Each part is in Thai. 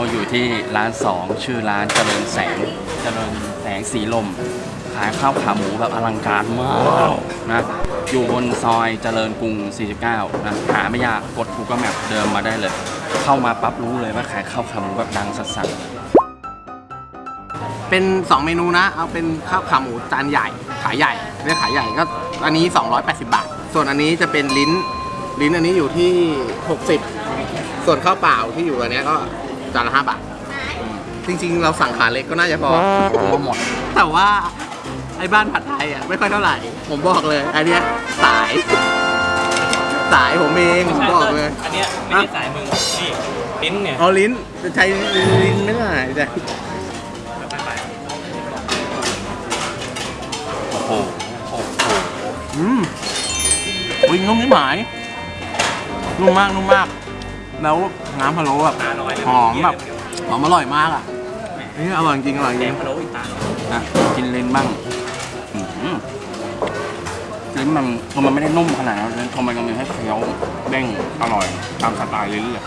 เราอยู่ที่ร้าน2ชื่อร้านเจริญแสง เจริญแสงสีลม ขายข้าวขาหมูแบบอลังการมากนะอยู่บนซอยเจริญกรุง 49 นะหาไม่ยากกด Google Map เดิมมาได้เลย เข้ามาปั๊บรู้เลยว่าขายข้าวขาหมูแบบดังสัสเป็น 2 เมนูนะ เอาเป็นข้าวขาหมูจานใหญ่ ขายใหญ่เรียกขายใหญ่ก็อันนี้ 280 บาท ส่วนอันนี้จะเป็นลิ้น ลิ้นอันนี้อยู่ที่ 60 ส่วนข้าวเปล่าที่อยู่อันนี้ก็ จานละ5บาท จริงๆ เราสั่งขาเล็กก็น่าจะพอๆมาหมด แต่ว่าไอ้บ้านผัดไทยอะไม่ค่อยเท่าไหร่ ผมบอกเลยอันเนี้ยสาย สายผมเองผมบอกเลย อันเนี้ยไม่ใช่สายมึงนี่ลิ้นเนี่ยเอาลิ้นจะใช้ลิ้นไม่ได้แต่โอ้โหโอ้โหอืมอุ้ยนุ่มนี่หมายนุ่มมากนุ่มมาก แล้ว น้ำพะโล้แบบตาน้อยเลยหอมแบบหอมอร่อยมากอะนี่อร่อยจริงอร่อยจแกริงงพะโล้อีกตาน้อยนะกินเลนบ้างอื้อหือลิ้นมันคือมันไม่ได้นุ่มขนาดนั้นทำไมมันมีให้เคี้ยวเด้งอร่อย ตามสไตล์ลิ้นเลย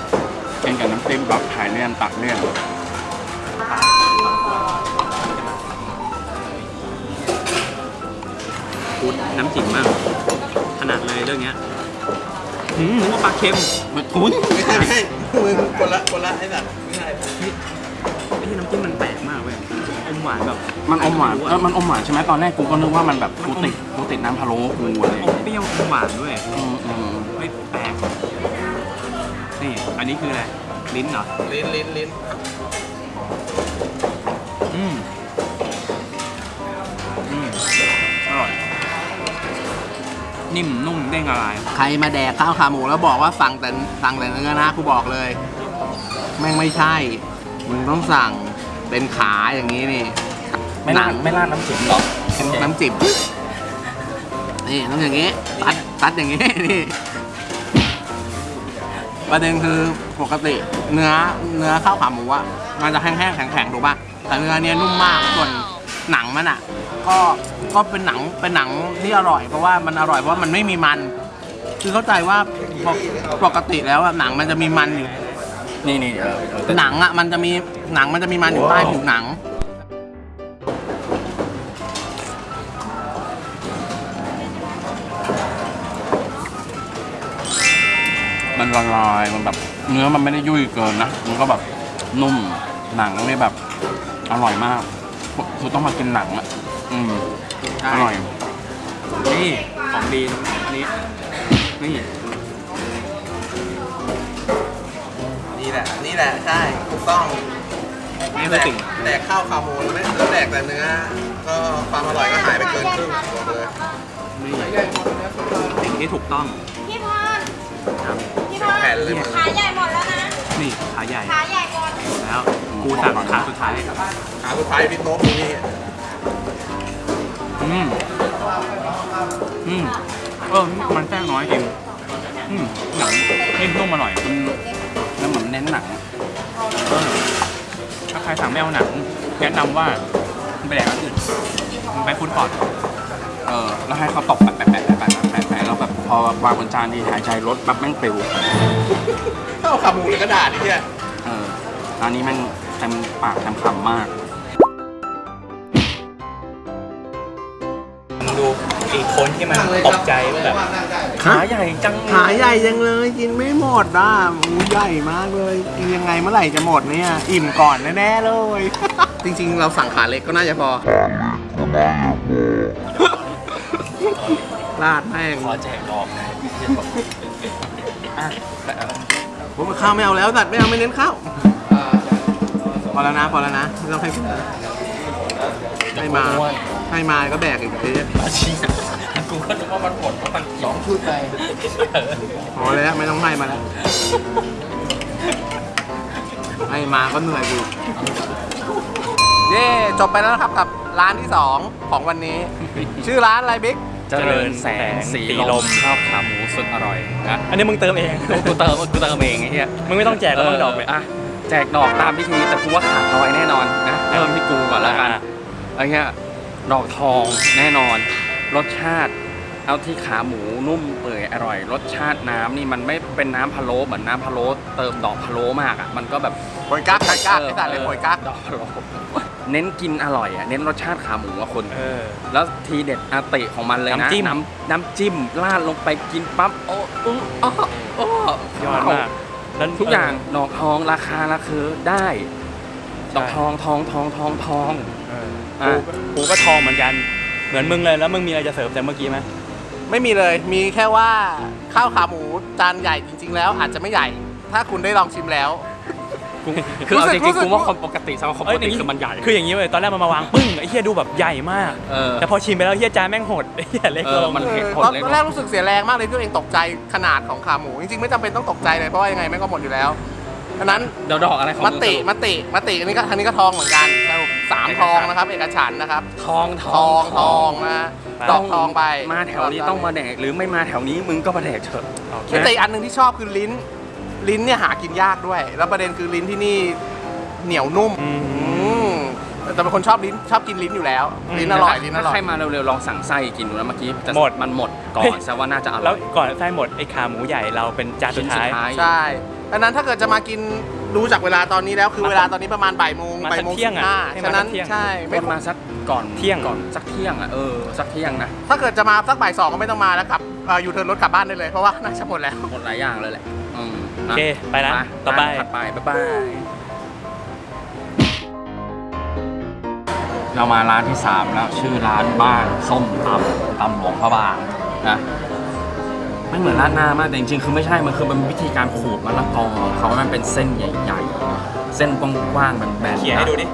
กินกับน้ำจิ้มแบบถ่ายเลี่ยนตัดเลี่ยนพูดน้ำจิ้มมาก ขนาดเลยเรื่องเนี้ย หืมนึกว่าปลาเค็มไม่ทุนไม่ใช่ไม่ใช่มึงคนละคนละไอ้สัตว์ไม่ใช่ไม่ใช่น้ำจิ้มมันแปลกมากเว้ยอมหวานแบบมันอมหวานไรู้เออมันอมหวานใช่ไหมตอนแรกกูก็นึกว่ามันแบบกูติดกูติดน้ำพะโล้กูอะไรอย่างอมเงี้ยเปรี้ยวอมหวานด้วยอืมอืมไม่แปลกนี่อันนี้คืออะไรลิ้นเหรอลิ้นลิ้นลิ้นอืม นิ่มนุ่มเด้งละลายใครมาแดกข้าวขาหมูแล้วบอกว่าสั่งแต่สั่งแต่เนื้อนะกูบอกเลย แม่งไม่ใช่ มึงต้องสั่งเป็นขาอย่างนี้นี่ไม่หรานัดงไม่ราดน้ำจิ้มหรอน้ำจิ้มนี่ต้องอย่างนี้ตัดตัดอย่างนี้นี่ประเด็นคือปกติเนื้อเนื้อข้าวขาหมูอะมันจะแห้งๆแข็งๆถูกป่ะแต่เนื้อเนี้ยนุ่มมากส่วนหนังมันอะ ก็ก็เป็นหนังเป็นหนังที่อร่อย เพราะว่ามันอร่อยเพราะว่ามันไม่มีมัน คือเข้าใจว่าปกปกติแล้วอะหนังมันจะมีมันอยู่ นี่นี่เออเออแต่หนังอะมันจะมีหนังมันจะมีมันอยู่ใต้ผิวหนัง มันละลายมันแบบเนื้อมันไม่ได้ยุ่ยเกินนะ มันก็แบบนุ่มหนังนี่แบบอร่อยมากคือต้องมากินหนังอะ อืมใช่อร่อย นี่ของดีนี่นี่ นี่แหละ นี่แหละ ใช่ ถูกต้องนี่คือสิ่งแดกข้าวขาหมูแล้วไม่แล้วแดกแต่เนื้อ ก็ความอร่อยก็หายไปเกินครึ่งบอกเลยนี่สิ่งที่ถูกต้อง พี่พรครับ พี่พรแผ่นเลยขาใหญ่หมดแล้วนะ นี่ขาใหญ่ ขาใหญ่หมดแล้ว กูสั่งขาสุดท้าย ขาสุดท้ายพี่โต๊ะนี่ อืมอืมเออมันแป้งน้อยจริงอืมหนังนิ่มนุ่มอร่อยมันแล้วเหมือนเน้นหนังเออถ้าใครสั่งไม่เอาหนังแนะนำว่ามึงไปแดกอันอื่นมึงไปฟุตคอร์ทเออแล้วให้เขาตบแปะแปะแปะแปะแปะแปะแปะแล้วแบบพอวางบนจานที่หายใจรถแบบแม่งปลิวข้าวขาหมูในกระดาษนี่เนี่ยเอออันนี้แม่งเต็มปากเต็มคำมาก งดูอีกคนที่มันตกใจว่าแบบขาใหญ่จังขาใหญ่ยังเลยกินไม่หมดอะหมูใหญ่มากเลยกินยังไงเมื่อไหร่จะหมดเนี่ย อิ่มก่อนแน่ๆเลย จริงๆ เราสั่งขาเล็กก็น่าจะพอราดแม่งขอแจกดอกนะอะแต่เอาผมข้าวไม่เอาแล้วตัดไม่เอาไม่เน้นข้าวพอแล้วนะพอแล้วนะไม่ต้องให้พูดให้มา ให้มาก็แบกอีกทีอาชีพกูก็นึกว่ามันหมดเพราะมันสองชุดไปพอแล้วไม่ต้องให้มาแล้วให้มาก็เหนื่อยกูเย่จบไปแล้วนะครับกับร้านที่สองของวันนี้ ชื่อร้านอะไรบิ๊กเจริญแสงสีลมข้าวขาหมูสุดอร่อยนะอันนี้มึงเติมเองกูเติมกูเติมเองไอ้เหี้ยมึงไม่ต้องแจกแล้วมึงดอกเลยอะแจกดอกตามพิธีแต่กูว่าขาดน้อยแน่นอนนะเริ่มที่กูก่อนแล้วกันอะไอ้เงี้ย ดอกทองแน่นอน รสชาติ เอาที่ขาหมูนุ่มเปื่อยอร่อย รสชาติน้ำนี่มันไม่เป็นน้ำพะโล้เหมือนน้ำพะโล้เติมดอกพะโล้มากอะมันก็แบบโอยกักโอยกักไอ้สัตว์เลยโอยกักดอกโรเน้นกินอร่อยอะเน้นรสชาติขาหมูอะคนเออแล้วทีเด็ดอาติของมันเลยนะน้ำจิ้มน้ำน้ำจิ้มราดลงไปกินปั๊บโอ้อื้ออ้ออ้อยอดมากแล้วทุกอย่างดอกทองราคาราคือได้ใช่ดอกทองทองทองทองทองเอออะกูก็กูก็ทองเหมือนกัน เหมือนมึงเลยแล้วมึงมีอะไรจะเสริมแต่เมื่อกี้ไหมไม่มีเลย มีแค่ว่าข้าวขาหมูจานใหญ่จริง ๆ แล้วอาจจะไม่ใหญ่ ถ้าคุณได้ลองชิมแล้ว คือเอาจรู้ริงสึกๆกูว่าคนปกติสำหรับคนปกติคือมันใหญ่ คืออย่างนี้เลยตอนแรกมันมาวางปึ้งไอ้เหี้ยดูแบบใหญ่มาก เออ แต่พอชิมไปแล้วเหี้ยจานแม่งหดไอ้เหี้ยเล็กเอลอง มันเผ็ดออหดตอนเลยตอนแรกรู้สึกเสียแรงมากเลยที่ตัวเองตกใจขนาดของขาหมู จริงๆไม่จำเป็นต้องตกใจเลยเพราะว่ายังไงแม่งก็หมดอยู่แล้ว ดังนั้นเดี๋ยวดอกอะไรของมมึงติสรุปมติ มติอันนี้ก็ทางนี้ก็ทองเหมือนกันสรุปสามทองนะครับ เอกฉันท์นะครับ ทองททอองงทองนะดอกทองไปมาแถวนี้ต้องมาแดกหรือไม่มาแถวนี้มึงก็มาแดกเถอะโอเคแต่อีกอันหนึ่งที่ชอบคือลิ้น ลิ้นเนี่ยหากินยากด้วย แล้วประเด็นคือลิ้นที่นี่เหนียวนุ่มอืมอืมแต่เป็นคนชอบลิ้นชอบกินลิ้นอยู่แล้วอืมลิ้นอร่อย ลิ้นอถ้าร่อใครย มาเร็วๆลองสั่งไส้กินดูนะเมื่อกี้จะหมด มันหมดก่อเฮ้นยแสดงว่าน่าจะอร่แล้อวยก่อนไส้หมดไอ้ขาหมูใหญ่เราเป็นจานสุชิ้ดนสุท้ายดท้าย ใช่ ดังนั้นถ้าเกิดจะมากินดูจากเวลาตอนนี้แล้วคือมาเวลาตอนนี้ประมาณบ่ายโมงมาบ่ายสักโมงเที่ยงสิอะบห้าให้มาฉะนั้นสักเที่ยง ใช่ไม่ไม่มาสักก่อนเที่ยง ก่อนสักเที่ยงอะเออสักเที่ยงนะถ้าเกิดจะมาสักบ่ายสองก็ไม่ต้องมาแล้วกลับเอ่ออยู่เทิร์นรถกลับบ้านได้เลยเพราะว่าน่าจะหมดแล้ว หมดหลายอย่างเลยแหละอืมโอเคไปละต่อไปถัดไปบ๊ายบายเรามาร้านที่3แล้วชื่อร้านบ้านส้มตำตำหลวงพระบางนะ ไม่เหมือนราดหน้ามากแต่จริงๆ คือไม่ใช่ มันคือมันวิธีการขูดมะละกอเขามันเป็นเส้นใหญ่ ๆ เส้นกว้างๆแบนเขี่ยให้ดูดิ